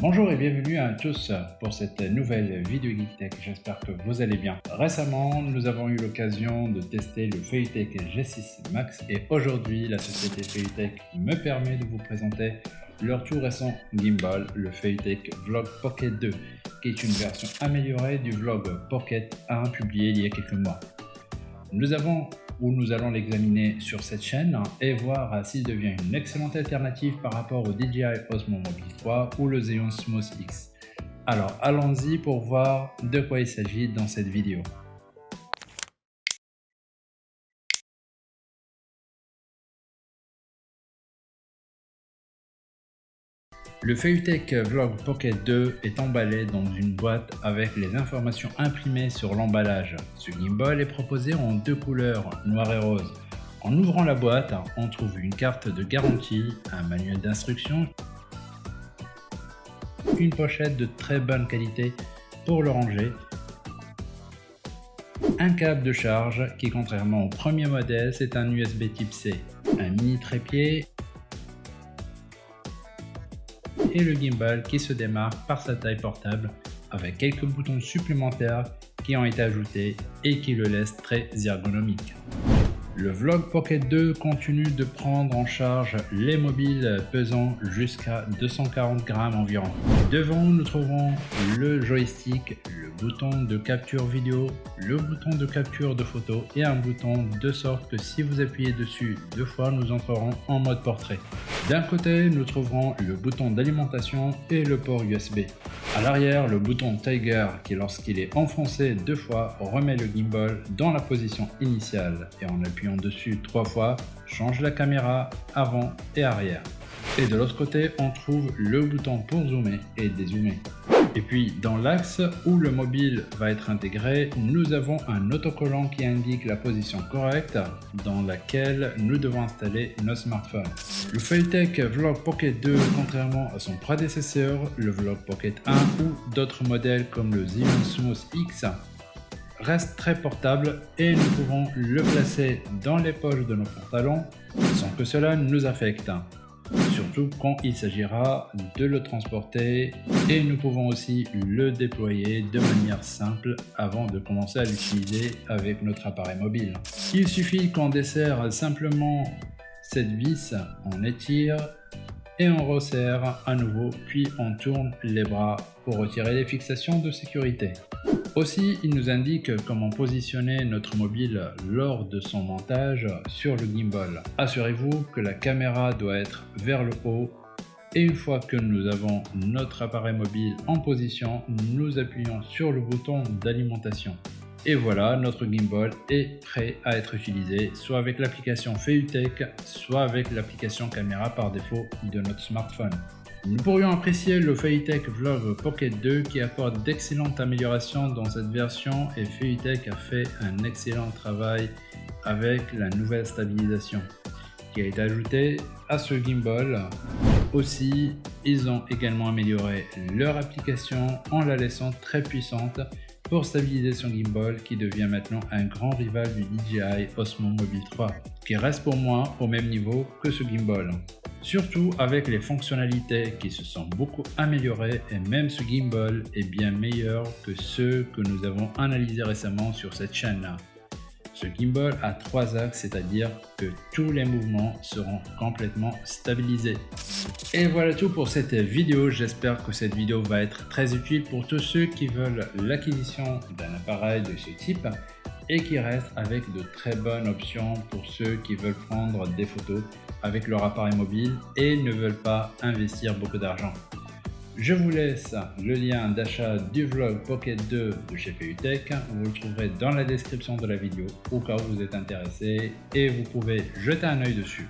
Bonjour et bienvenue à tous pour cette nouvelle vidéo Geektech, j'espère que vous allez bien. Récemment, nous avons eu l'occasion de tester le Feuilletech G6 Max et aujourd'hui, la société Feuilletech me permet de vous présenter leur tout récent gimbal, le Feuilletech Vlog Pocket 2, qui est une version améliorée du Vlog Pocket 1 publié il y a quelques mois. Nous avons où nous allons l'examiner sur cette chaîne et voir s'il devient une excellente alternative par rapport au DJI Osmo Mobile 3 ou le Xeon Smooth X. Alors allons-y pour voir de quoi il s'agit dans cette vidéo. Le Feuilletech Vlog Pocket 2 est emballé dans une boîte avec les informations imprimées sur l'emballage. Ce gimbal est proposé en deux couleurs, noir et rose. En ouvrant la boîte, on trouve une carte de garantie, un manuel d'instruction, une pochette de très bonne qualité pour le ranger, un câble de charge qui contrairement au premier modèle c'est un USB type C, un mini trépied et le gimbal qui se démarque par sa taille portable avec quelques boutons supplémentaires qui ont été ajoutés et qui le laissent très ergonomique. Le Vlog Pocket 2 continue de prendre en charge les mobiles pesant jusqu'à 240 grammes environ. Devant, nous trouvons le joystick, bouton de capture vidéo, le bouton de capture de photo et un bouton de sorte que si vous appuyez dessus deux fois, nous entrerons en mode portrait. D'un côté, nous trouverons le bouton d'alimentation et le port USB. À l'arrière, le bouton Tiger qui lorsqu'il est enfoncé deux fois remet le gimbal dans la position initiale et en appuyant dessus trois fois change la caméra avant et arrière. Et de l'autre côté, on trouve le bouton pour zoomer et dézoomer. Et puis dans l'axe où le mobile va être intégré, nous avons un autocollant qui indique la position correcte dans laquelle nous devons installer nos smartphones. Le Feuilletech Vlog Pocket 2, contrairement à son prédécesseur, le Vlog Pocket 1 ou d'autres modèles comme le Smooth X, reste très portable et nous pouvons le placer dans les poches de nos pantalons sans que cela nous affecte quand il s'agira de le transporter et nous pouvons aussi le déployer de manière simple avant de commencer à l'utiliser avec notre appareil mobile. Il suffit qu'on desserre simplement cette vis, on étire et on resserre à nouveau puis on tourne les bras pour retirer les fixations de sécurité. Aussi, il nous indique comment positionner notre mobile lors de son montage sur le gimbal. Assurez-vous que la caméra doit être vers le haut et une fois que nous avons notre appareil mobile en position, nous appuyons sur le bouton d'alimentation. Et voilà, notre gimbal est prêt à être utilisé, soit avec l'application Feutech, soit avec l'application caméra par défaut de notre smartphone. Nous pourrions apprécier le Feuilletech Vlog Pocket 2 qui apporte d'excellentes améliorations dans cette version et Feuilletech a fait un excellent travail avec la nouvelle stabilisation qui a été ajoutée à ce gimbal. Aussi, ils ont également amélioré leur application en la laissant très puissante pour stabiliser son gimbal qui devient maintenant un grand rival du DJI Osmo Mobile 3 qui reste pour moi au même niveau que ce gimbal. Surtout avec les fonctionnalités qui se sont beaucoup améliorées et même ce gimbal est bien meilleur que ceux que nous avons analysés récemment sur cette chaîne là. Ce gimbal a trois axes, c'est-à-dire que tous les mouvements seront complètement stabilisés. Et voilà tout pour cette vidéo. J'espère que cette vidéo va être très utile pour tous ceux qui veulent l'acquisition d'un appareil de ce type et qui reste avec de très bonnes options pour ceux qui veulent prendre des photos avec leur appareil mobile et ne veulent pas investir beaucoup d'argent. Je vous laisse le lien d'achat du vlog Pocket 2 de chez PUTech. Vous le trouverez dans la description de la vidéo au cas où vous êtes intéressé et vous pouvez jeter un œil dessus.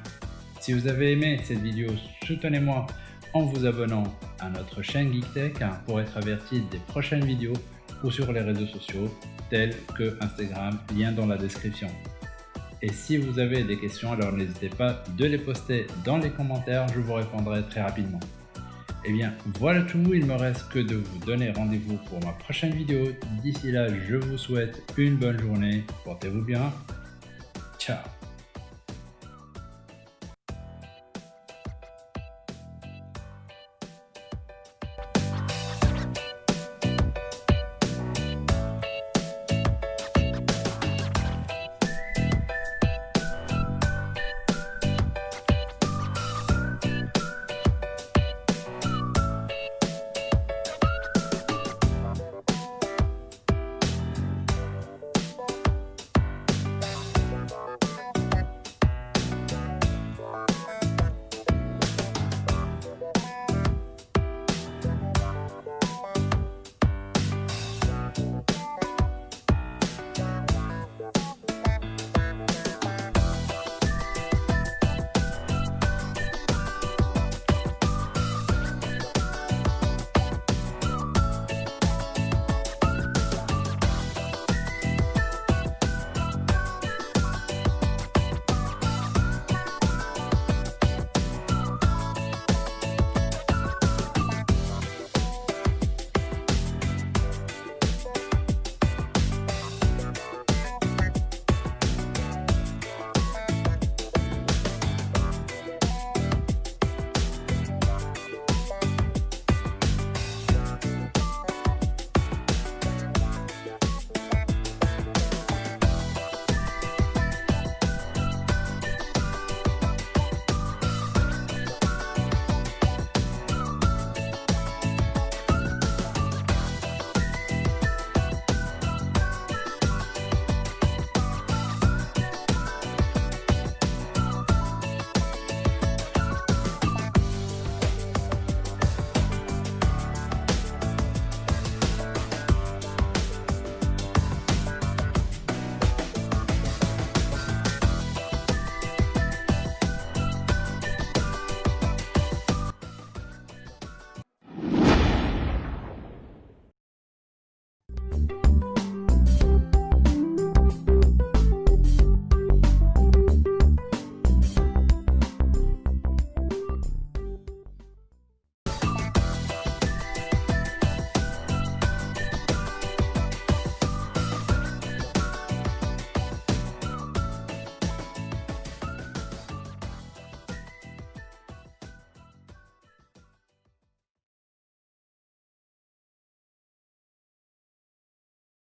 Si vous avez aimé cette vidéo, soutenez-moi en vous abonnant à notre chaîne GeekTech pour être averti des prochaines vidéos ou sur les réseaux sociaux tels que Instagram, lien dans la description. Et si vous avez des questions, alors n'hésitez pas de les poster dans les commentaires, je vous répondrai très rapidement. Et eh bien voilà tout, il me reste que de vous donner rendez-vous pour ma prochaine vidéo. D'ici là, je vous souhaite une bonne journée, portez-vous bien, ciao